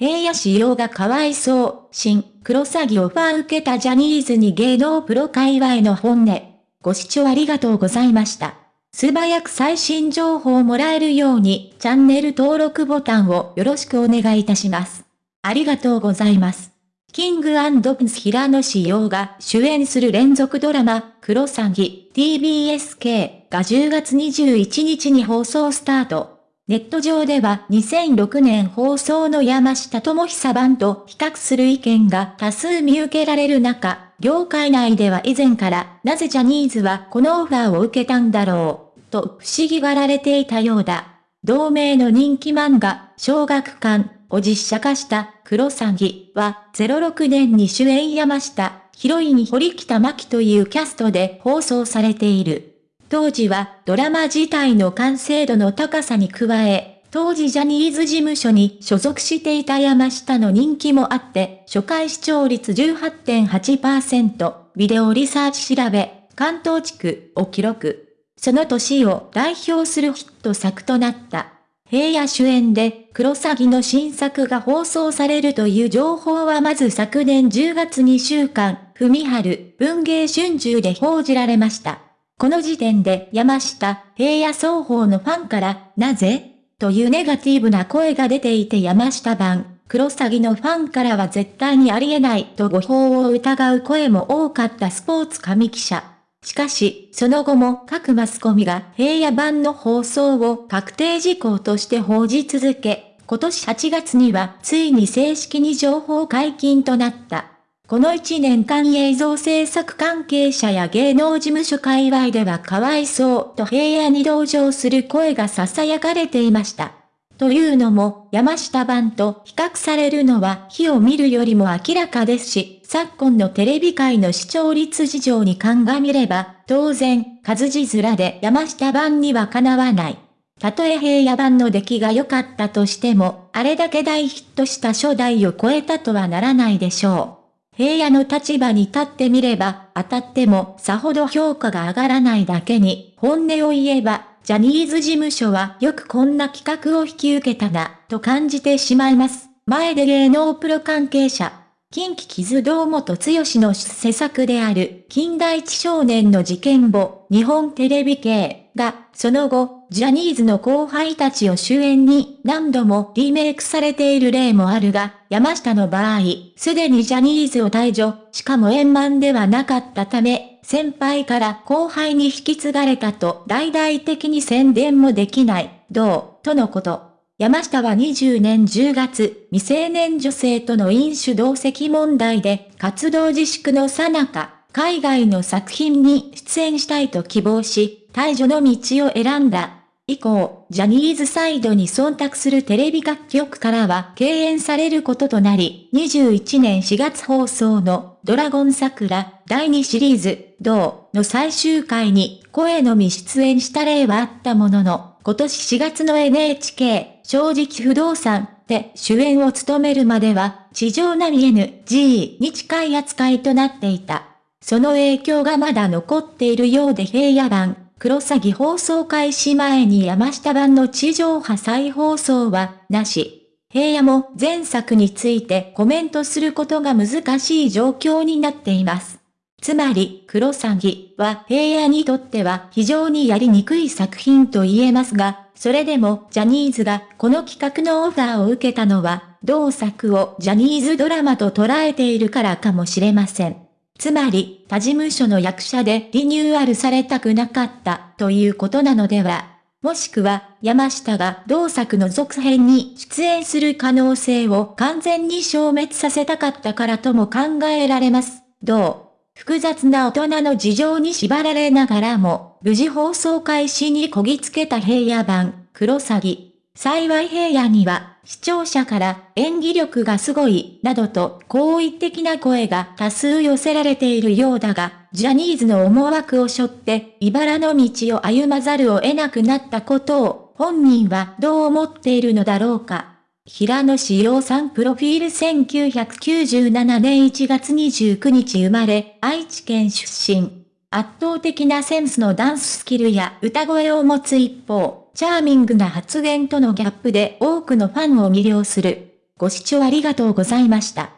平野仕様がかわいそう、新、黒詐欺オファー受けたジャニーズに芸能プロ界隈の本音。ご視聴ありがとうございました。素早く最新情報をもらえるように、チャンネル登録ボタンをよろしくお願いいたします。ありがとうございます。キングプンス平野志陽が主演する連続ドラマ、クロサギ TBSK が10月21日に放送スタート。ネット上では2006年放送の山下智久版と比較する意見が多数見受けられる中、業界内では以前からなぜジャニーズはこのオファーを受けたんだろう、と不思議がられていたようだ。同名の人気漫画、小学館を実写化したクロサギは06年に主演山下、ヒロイン堀北真希というキャストで放送されている。当時はドラマ自体の完成度の高さに加え、当時ジャニーズ事務所に所属していた山下の人気もあって、初回視聴率18.8%、ビデオリサーチ調べ、関東地区を記録。その年を代表するヒット作となった。平野主演で、クロサギの新作が放送されるという情報はまず昨年10月2週間、文春、文芸春秋で報じられました。この時点で山下、平野双方のファンから、なぜ？というネガティブな声が出ていて山下版、黒詐欺のファンからは絶対にありえないと誤報を疑う声も多かったスポーツ紙記者。しかし、その後も各マスコミが平野版の放送を確定事項として報じ続け、今年8月にはついに正式に情報解禁となった。この1年間映像制作関係者や芸能事務所界隈ではかわいそうと平野に同情する声が囁かれていました。というのも、山下版と比較されるのは火を見るよりも明らかですし、昨今のテレビ界の視聴率事情に鑑みれば、当然、数字面で山下版にはかなわない。たとえ平野版の出来が良かったとしても、あれだけ大ヒットした初代を超えたとはならないでしょう。平野の立場に立ってみれば、当たってもさほど評価が上がらないだけに、本音を言えば、ジャニーズ事務所はよくこんな企画を引き受けたな、と感じてしまいます。前で芸能プロ関係者。近畿傷堂本剛の施作である、近代一少年の事件簿、日本テレビ系が、その後、ジャニーズの後輩たちを主演に何度もリメイクされている例もあるが、山下の場合、すでにジャニーズを退場、しかも円満ではなかったため、先輩から後輩に引き継がれたと大々的に宣伝もできない、どう、とのこと。山下は20年10月、未成年女性との飲酒同席問題で活動自粛のさなか、海外の作品に出演したいと希望し、退場の道を選んだ。以降、ジャニーズサイドに忖度するテレビ楽曲からは敬遠されることとなり、21年4月放送のドラゴン桜第2シリーズ、同の最終回に声のみ出演した例はあったものの、今年4月の NHK 正直不動産で主演を務めるまでは、地上並 NG に近い扱いとなっていた。その影響がまだ残っているようで平野版、黒詐欺放送開始前に山下版の地上波再放送は、なし。平野も前作についてコメントすることが難しい状況になっています。つまり、黒詐欺は平野にとっては非常にやりにくい作品と言えますが、それでもジャニーズがこの企画のオファーを受けたのは、同作をジャニーズドラマと捉えているからかもしれません。つまり、他事務所の役者でリニューアルされたくなかったということなのでは。もしくは、山下が同作の続編に出演する可能性を完全に消滅させたかったからとも考えられます。どう？複雑な大人の事情に縛られながらも、無事放送開始にこぎつけた平野版、黒詐欺。幸い平野には、視聴者から演技力がすごい、などと好意的な声が多数寄せられているようだが、ジャニーズの思惑を背負って、茨の道を歩まざるを得なくなったことを、本人はどう思っているのだろうか。平野志陽さんプロフィール1997年1月29日生まれ、愛知県出身。圧倒的なセンスのダンススキルや歌声を持つ一方、チャーミングな発言とのギャップで多くのファンを魅了する。ご視聴ありがとうございました。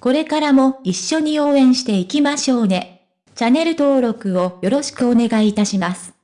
これからも一緒に応援していきましょうね。チャンネル登録をよろしくお願いいたします。